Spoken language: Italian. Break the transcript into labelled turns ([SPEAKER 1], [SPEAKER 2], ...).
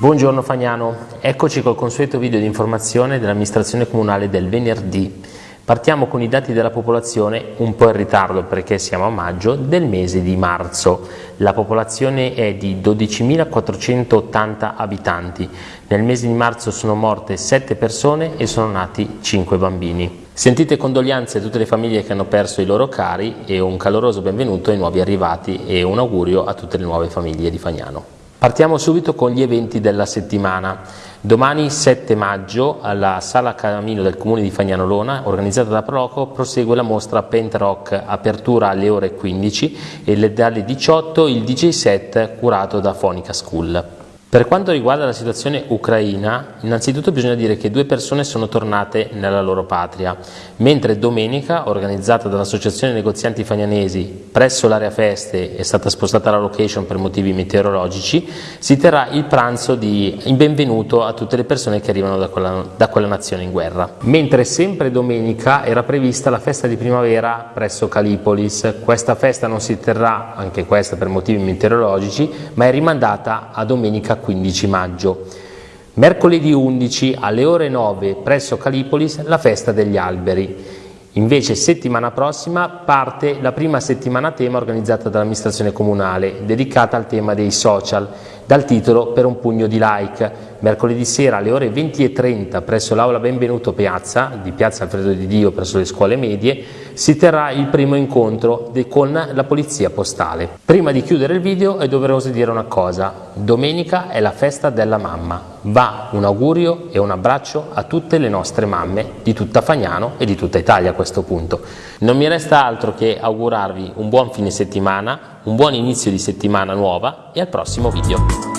[SPEAKER 1] Buongiorno Fagnano, eccoci col consueto video di informazione dell'amministrazione comunale del venerdì. Partiamo con i dati della popolazione, un po' in ritardo perché siamo a maggio, del mese di marzo. La popolazione è di 12.480 abitanti. Nel mese di marzo sono morte 7 persone e sono nati 5 bambini. Sentite condoglianze a tutte le famiglie che hanno perso i loro cari e un caloroso benvenuto ai nuovi arrivati e un augurio a tutte le nuove famiglie di Fagnano. Partiamo subito con gli eventi della settimana. Domani 7 maggio alla Sala Camino del Comune di Fagnanolona, organizzata da Proco, prosegue la mostra Paint Rock, apertura alle ore 15 e dalle 18 il DJ set curato da Fonica School. Per quanto riguarda la situazione ucraina, innanzitutto bisogna dire che due persone sono tornate nella loro patria, mentre domenica, organizzata dall'Associazione Negozianti Fagnanesi presso l'area feste, è stata spostata la location per motivi meteorologici, si terrà il pranzo di benvenuto a tutte le persone che arrivano da quella, da quella nazione in guerra. Mentre sempre domenica era prevista la festa di primavera presso Calipolis, questa festa non si terrà, anche questa per motivi meteorologici, ma è rimandata a domenica 15 maggio. Mercoledì 11 alle ore 9 presso Calipolis la festa degli alberi. Invece settimana prossima parte la prima settimana tema organizzata dall'amministrazione comunale, dedicata al tema dei social, dal titolo Per un pugno di like. Mercoledì sera alle ore 20.30 presso l'Aula Benvenuto Piazza, di Piazza Alfredo di Dio presso le scuole medie, si terrà il primo incontro con la Polizia Postale. Prima di chiudere il video è doveroso dire una cosa, domenica è la festa della mamma. Va un augurio e un abbraccio a tutte le nostre mamme di tutta Fagnano e di tutta Italia a questo punto. Non mi resta altro che augurarvi un buon fine settimana, un buon inizio di settimana nuova e al prossimo video.